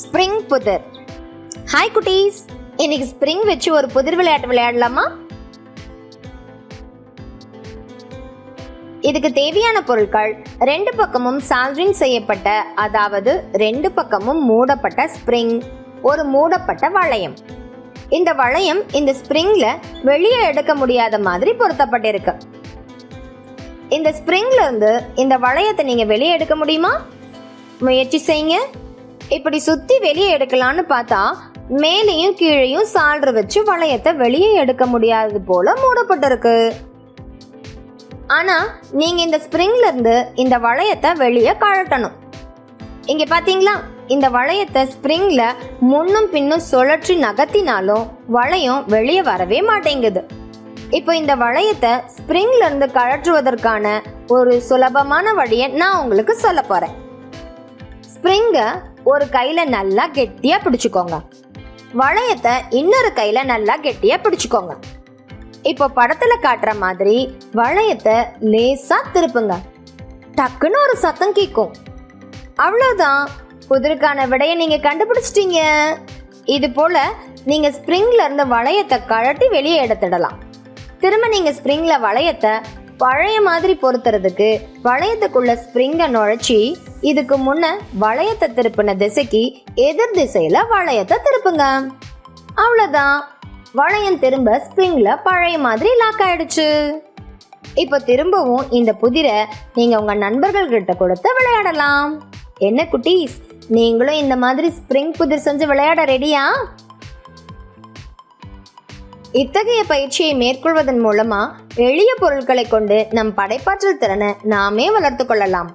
Spring புதிர் hi குட்டீஸ். இன்னைக்கு ஸ்ப்ரிங் வச்சு ஒரு புதிர் விளையாட்டு விளையாடலாமா? இதுக்கு தேவையான பொருட்கள் ரெண்டு பக்கமும் சால்ரிங் செய்யப்பட்ட அதாவது ரெண்டு பக்கமும் மூடப்பட்ட ஸ்ப்ரிங் ஒரு மூடப்பட்ட வளையம். இந்த வளையம் இந்த ஸ்ப்ரிங்ல வெளியே எடுக்க முடியாத மாதிரி பொருத்தப்பட்டிருக்கு. இந்த ஸ்ப்ரிங்ல இருந்து இந்த வளையத்தை நீங்க வெளியே எடுக்க முடியுமா? முயற்சி செய்யுங்க. இப்படி சுத்தி வெளியே எடுக்கலாம்னு பார்த்தா மேலேயும் கீழேயும் சால்ற வச்சு வளையத்தை வெளியே எடுக்க முடியாதது போல மூடப்பட்டிருக்கு. ஆனா நீங்க இந்த ஸ்ப்ரிங்லேருந்து இந்த வளையத்தை வெளியே கழட்டணும். இங்க பாத்தீங்களா? இந்த வளையத்தை ஸ்ப்ரிங்கில் முன்னும் பின்னும் சுழற்றி நகர்த்தினாலும் வளையம் வெளியே வரவே மாட்டேங்குது. இப்போ இந்த வளையத்தை ஸ்ப்ரிங்ல இருந்து கழற்றுவதற்கான ஒரு சுலபமான வழியை நான் உங்களுக்கு சொல்ல போறேன். ஸ்ப்ரிங்கை ஒரு கையில நல்லா கெட்டியா பிடிச்சுக்கோங்க. வளையத்தை இன்னொரு கையில நல்லா கெட்டியா பிடிச்சுக்கோங்க. இப்போ படத்துல காட்டுற மாதிரி வளையத்தை லேசா திருப்புங்க. டக்குன்னு ஒரு சத்தம் கேட்கும் அவ்வளவுதான். புதிருக்கான விடையை நீங்க கண்டுபிடிச்சிட்டீங்க. இது போல நீங்க ஸ்ப்ரிங்ல இருந்து வளையத்தை கழட்டி வெளியே எடுத்துடலாம். திரும்ப நீங்க ஸ்ப்ரிங்கில் வளையத்தை பழைய மாதிரி பொருத்துறதுக்கு வளையத்துக்குள்ள ஸ்ப்ரிங்கை நுழைச்சி இதுக்கு முன்ன வளையத்தை திருப்பின திசைக்கு எதிர் திசையில வளையத்தை திருப்புங்க. அவ்வளோதான் வளையம் திரும்ப ஸ்ப்ரிங்ல பழைய மாதிரி லாக் ஆயிடுச்சு. இப்போ திரும்பவும் இந்த புதிரை நீங்க உங்க நண்பர்கள் கிட்ட கொடுத்து விளையாடலாம். என்ன குட்டீஸ்? நீங்களும் இந்த மாதிரி ஸ்ப்ரிங் புதிர் செஞ்சு விளையாட ரெடியா இத்தகைய பயிற்சியை மேற்கொள்வதன் மூலமா எளிய பொருட்களை கொண்டு நம் படைப்பாற்றல் திறனை நாமே வளர்த்து கொள்ளலாம்.